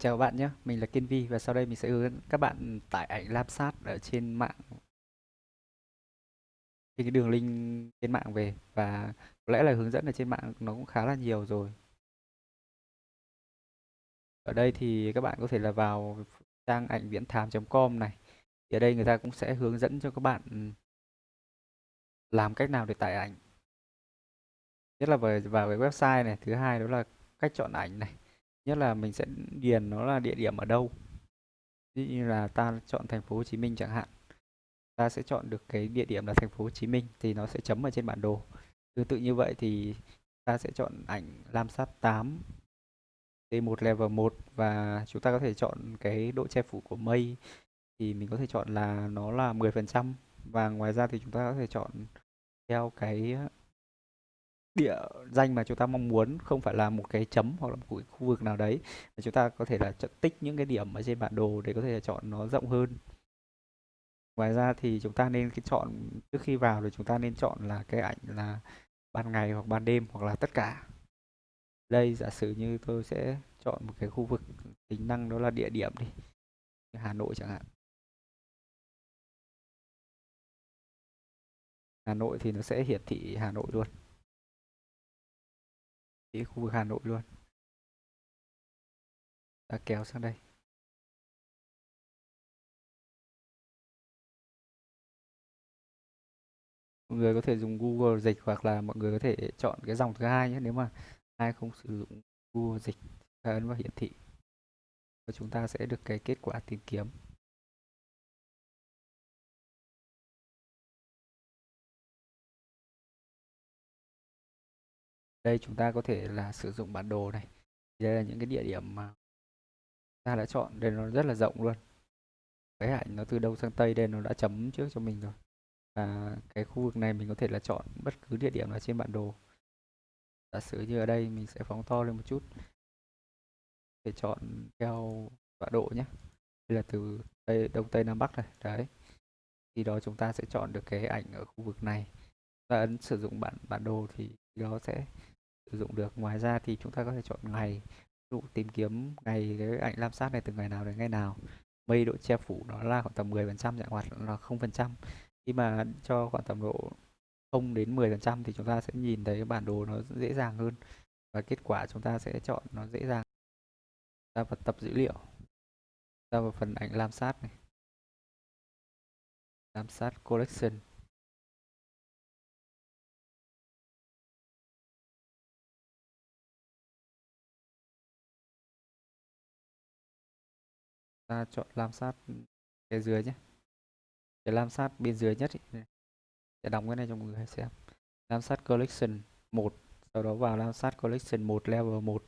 Chào bạn nhé, mình là Kiên Vi và sau đây mình sẽ hướng dẫn các bạn tải ảnh Lamsat ở trên mạng trên cái đường link trên mạng về và có lẽ là hướng dẫn ở trên mạng nó cũng khá là nhiều rồi. Ở đây thì các bạn có thể là vào trang ảnh viễn com này. Thì ở đây người ta cũng sẽ hướng dẫn cho các bạn làm cách nào để tải ảnh. Nhất là vào, vào cái website này, thứ hai đó là cách chọn ảnh này nhất là mình sẽ điền nó là địa điểm ở đâu. Ví dụ như là ta chọn thành phố Hồ Chí Minh chẳng hạn. Ta sẽ chọn được cái địa điểm là thành phố Hồ Chí Minh thì nó sẽ chấm ở trên bản đồ. Tương tự như vậy thì ta sẽ chọn ảnh lam sát 8 T1 level 1 và chúng ta có thể chọn cái độ che phủ của mây thì mình có thể chọn là nó là 10% và ngoài ra thì chúng ta có thể chọn theo cái địa danh mà chúng ta mong muốn không phải là một cái chấm hoặc là một cái khu vực nào đấy, mà chúng ta có thể là tích những cái điểm ở trên bản đồ để có thể chọn nó rộng hơn. Ngoài ra thì chúng ta nên cái chọn, trước khi vào thì chúng ta nên chọn là cái ảnh là ban ngày hoặc ban đêm hoặc là tất cả. Đây giả sử như tôi sẽ chọn một cái khu vực tính năng đó là địa điểm đi Hà Nội chẳng hạn. Hà Nội thì nó sẽ hiển thị Hà Nội luôn cái khu vực Hà Nội luôn. Ta kéo sang đây. Mọi người có thể dùng Google dịch hoặc là mọi người có thể chọn cái dòng thứ hai nhé, nếu mà ai không sử dụng Google dịch ấn vào hiển thị. Và chúng ta sẽ được cái kết quả tìm kiếm. Đây, chúng ta có thể là sử dụng bản đồ này. Đây là những cái địa điểm mà ta đã chọn, đây nó rất là rộng luôn. Cái ảnh nó từ đông sang tây đây, nó đã chấm trước cho mình rồi. Và cái khu vực này mình có thể là chọn bất cứ địa điểm nào trên bản đồ. Giả sử như ở đây, mình sẽ phóng to lên một chút. Để chọn theo tọa độ nhé. Đây là từ tây, đông tây nam bắc này, đấy. Khi đó chúng ta sẽ chọn được cái ảnh ở khu vực này. Và ấn sử dụng bản bản đồ thì đó sẽ sử dụng được. Ngoài ra thì chúng ta có thể chọn ngày, ví dụ tìm kiếm ngày cái ảnh lam sát này từ ngày nào đến ngày nào. Mây độ che phủ nó là khoảng tầm 10 phần trăm, dạng hoạt là không phần trăm. Khi mà cho khoảng tầm độ 0 đến 10 phần trăm thì chúng ta sẽ nhìn thấy bản đồ nó dễ dàng hơn và kết quả chúng ta sẽ chọn nó dễ dàng. Ta vào tập dữ liệu ta vào phần ảnh lam sát này. Lam sát collection. Ta chọn lam sát cái dưới nhé. Cái lam sát bên dưới nhất ý. đóng cái này cho mọi người xem. Lam sát collection 1 sau đó vào lam sát collection 1 level 1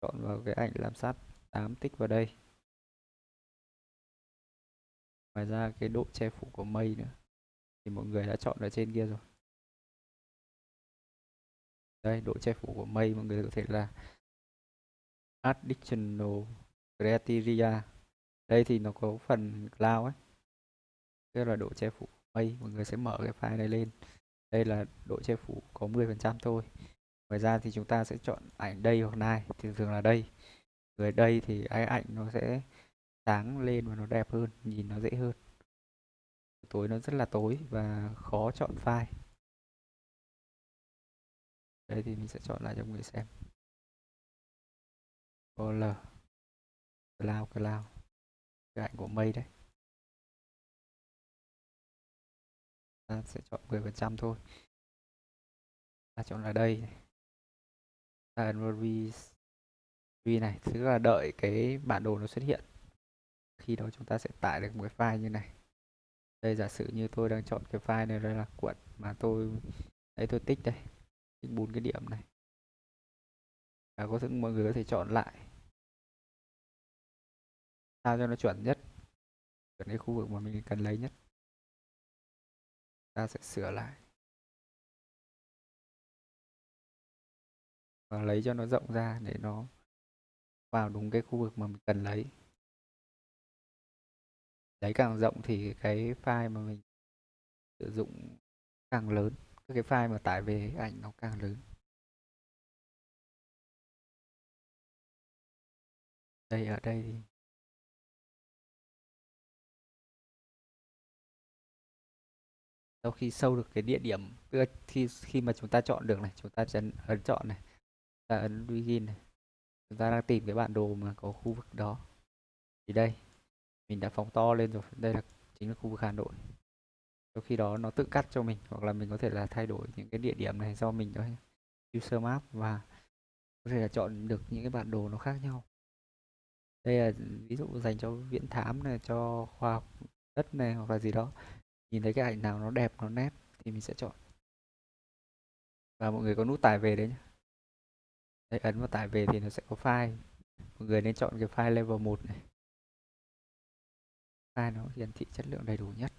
chọn vào cái ảnh lam sát 8 tích vào đây. Ngoài ra cái độ che phủ của mây nữa. Thì mọi người đã chọn ở trên kia rồi. Đây, độ che phủ của mây, mọi người có thể là additional criteria đây thì nó có phần cloud ấy. Tức là độ che phủ mây, mọi người sẽ mở cái file này lên. Đây là độ che phủ có 10% thôi. Ngoài ra thì chúng ta sẽ chọn ảnh đây hoặc này, thì thường là đây. Người đây thì cái ảnh nó sẽ sáng lên và nó đẹp hơn, nhìn nó dễ hơn. Tối nó rất là tối và khó chọn file. Đây thì mình sẽ chọn lại cho mọi người xem. Color. Cloud cloud cái ảnh của mây đấy. Ta sẽ chọn 10% thôi. Ta chọn là đây ta ấn vào v này, tức là đợi cái bản đồ nó xuất hiện. Khi đó chúng ta sẽ tải được một cái file như này. Đây, giả sử như tôi đang chọn cái file này, đây là cuộn mà tôi đấy tôi tích đây. Tích bốn cái điểm này. Và có thể, mọi người có thể chọn lại sao cho nó chuẩn nhất. Chuẩn cái khu vực mà mình cần lấy nhất. Ta sẽ sửa lại. Và lấy cho nó rộng ra để nó vào đúng cái khu vực mà mình cần lấy. Lấy càng rộng thì cái file mà mình sử dụng càng lớn. Cái file mà tải về ảnh nó càng lớn. Đây, ở đây thì sau khi sâu được cái địa điểm, tức là khi khi mà chúng ta chọn được này, chúng ta sẽ ấn chọn này, chúng ta ấn begin này. Chúng ta đang tìm cái bản đồ mà có khu vực đó. Thì đây, mình đã phóng to lên rồi. Đây là chính là khu vực Hà Nội. Sau khi đó nó tự cắt cho mình, hoặc là mình có thể là thay đổi những cái địa điểm này do mình đó user map và có thể là chọn được những cái bản đồ nó khác nhau. Đây là ví dụ dành cho viễn thám này, cho khoa học đất này hoặc là gì đó nhìn thấy cái ảnh nào nó đẹp nó nét thì mình sẽ chọn. Và mọi người có nút tải về đấy nhé đấy, ấn vào tải về thì nó sẽ có file. Mọi người nên chọn cái file level 1 này. File nó hiển thị chất lượng đầy đủ nhất.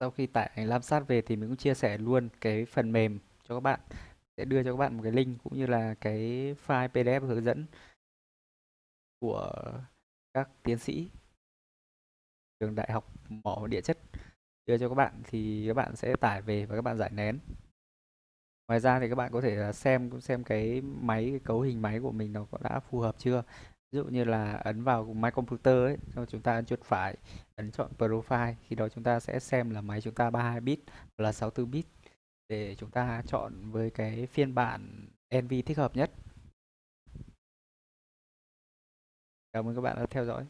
Sau khi tải ảnh lam sát về thì mình cũng chia sẻ luôn cái phần mềm cho các bạn. Sẽ đưa cho các bạn một cái link cũng như là cái file PDF hướng dẫn của các tiến sĩ trường đại học mỏ địa chất. Đưa cho các bạn thì các bạn sẽ tải về và các bạn giải nén. Ngoài ra thì các bạn có thể xem xem cái máy, cái cấu hình máy của mình nó có đã phù hợp chưa? Ví dụ như là ấn vào máy Computer ấy, xong chúng ta ấn chuột phải ấn chọn Profile, khi đó chúng ta sẽ xem là máy chúng ta 32 bit hoặc là 64 bit để chúng ta chọn với cái phiên bản NV thích hợp nhất. Cảm ơn các bạn đã theo dõi.